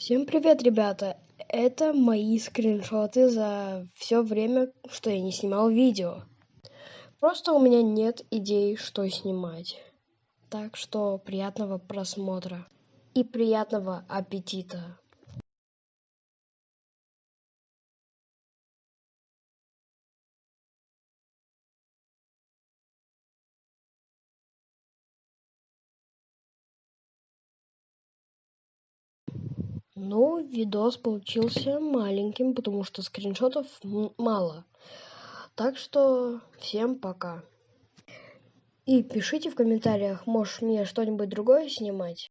Всем привет, ребята! Это мои скриншоты за все время, что я не снимал видео. Просто у меня нет идей, что снимать. Так что приятного просмотра и приятного аппетита. Ну, видос получился маленьким, потому что скриншотов мало. Так что всем пока. И пишите в комментариях, можешь мне что-нибудь другое снимать.